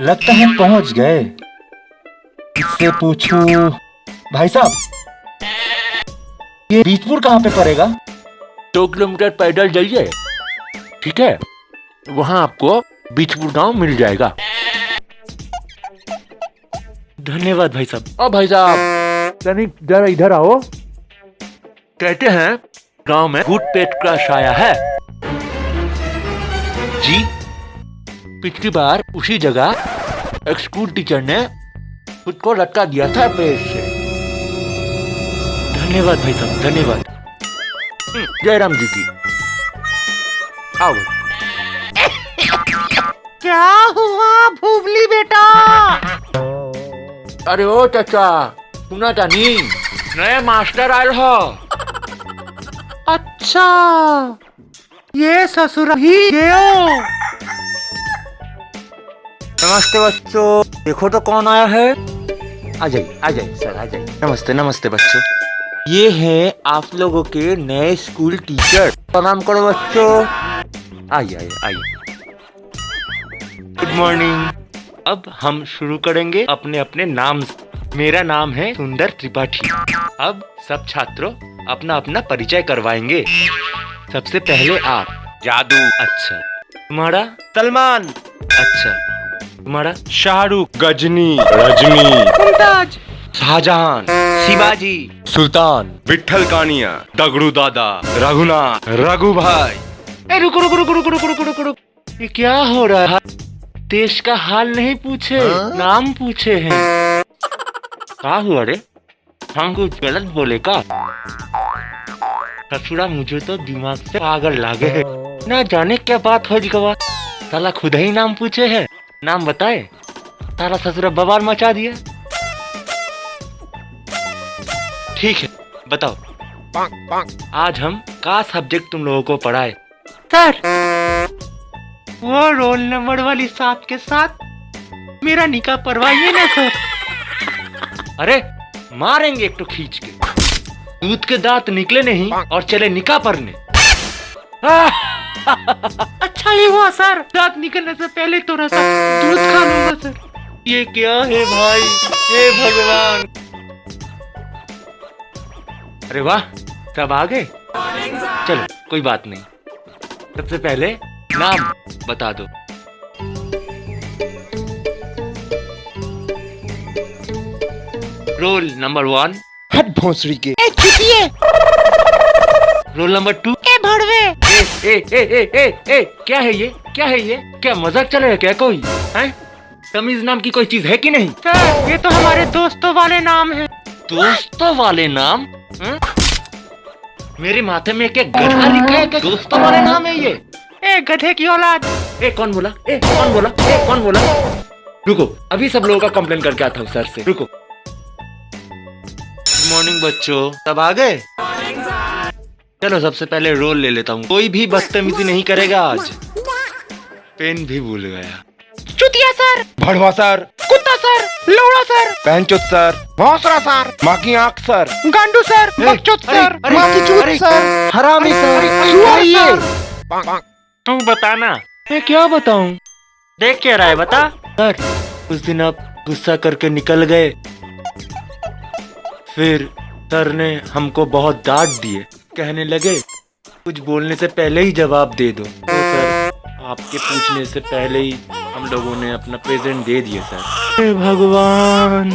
लगता है पहुँच गए। इससे पूछूँ भाई साहब ये बीजपुर कहाँ पे पड़ेगा? दो किलोमीटर पैदल जाइए ठीक है वहाँ आपको बीचपुर गाँव मिल जाएगा। धन्यवाद भाई साहब। ओ भाई साहब तनिक जरा इधर आओ। कहते हैं गाँव में भूत पेट का साया है। पिछली बार उसी जगह एक स्कूल टीचर ने खुद को लटका दिया था पेड़ से। धन्यवाद भाई साहब धन्यवाद। हम्म, जयराम जी की। आओ। क्या हुआ भूबली बेटा? अरे ओ चाचा सुना था नी? नए मास्टर आयल हो। अच्छा ये ससुर ही गयो नमस्ते बच्चों। देखो तो कौन आया है। आ जाइए आ जाइए, सर, आ जाइए। नमस्ते नमस्ते बच्चों। ये हैं आप लोगों के नए स्कूल टीचर। प्रणाम करो बच्चों। आइए आइए आइए। गुड मॉर्निंग अब हम शुरू करेंगे अपने अपने नाम। मेरा नाम है सुंदर त्रिपाठी। अब सब छात्रों अपना अपना परिचय करवाएँगे। सबसे पहले आप। जादू। अच्छा। तुम्हारा। सलमान। अच्छा। तुम्हारा शाहरुख गजनी रजनी मुमताज़। शाहजहां शिवाजी। सुल्तान विठल कानिया दगड़ू दादा रघुनाथ रघु भाई ए रुको रुको रुको रुको रुको रुको रुको रुको। ये क्या हो रहा है? देश का हाल नहीं पूछे नाम पूछे हैं। क्या हुआ रे? हम कुछ गलत बोले का? ससुरा मुझे तो दिमाग से पागल लागे है। ना जाने क्या बात हो गवा साला खुद ही नाम पूछे है। नाम बताए? तारा ससुरा बवाल मचा दिया। ठीक है बताओ। पांक, पांक। आज हम का सब्जेक्ट तुम लोगों को पढ़ाए? सर वो रोल नंबर वाली साथ के साथ मेरा निकाह परवाइए ना सर। अरे मारेंगे एक तो खींच के। दूध के दांत निकले नहीं और चले निकाह परने। अच्छा ये हुआ सर। रात निकलने से पहले थोड़ा सा दूध खा लूँगा सर। ये क्या है भाई? हे भगवान। अरे वाह सब आ गए? चलो कोई बात नहीं। सबसे पहले नाम बता दो। Roll number one. हट भोसड़ी के। ए रोल नंबर टू। ए ए ए ए ए क्या है ये? क्या है ये? क्या मज़ाक चल रहा है क्या कोई? हैं? तमीज नाम की कोई चीज़ है कि नहीं? सर ये तो हमारे दोस्तों वाले नाम है। दोस्तों वाले नाम? हैं? मेरे माथे में क्या गधा लिखा है क्या? दोस्तों वाले नाम है ये। ए गधे की औलाद। ए कौन बोला? ए कौन बोला? ए कौन बोला? रुको अभी सब लोगों का कंप्लेन करके आता हूँ सर से। रुको। गुड मॉर्निंग बच्चों। सब आ गए? चलो सबसे पहले रोल ले लेता हूँ। कोई भी बदतमीजी नहीं करेगा आज। पेन भी भूल गया। चुतिया सर। भड़वा सर। कुत्ता सर। लौड़ा सर। पैंचोत सर। भौसरा सर। माँ की आँख सर। गांडू सर। बकचोद अरे, सर। अरे, माँ की चूत सर। हरामी सर। ये। सर तू बताना। मैं क्या बताऊँ? देख क्या रहा है बता। सर उस दिन आप गुस्सा करके निकल गए। फिर सर ने हमको बहुत डांट दिए। कहने लगे, कुछ बोलने से पहले ही जवाब दे दो। तो सर, आपके पूछने से पहले ही हम लोगों ने अपना प्रेजेंट दे दिया, सर। भगवान!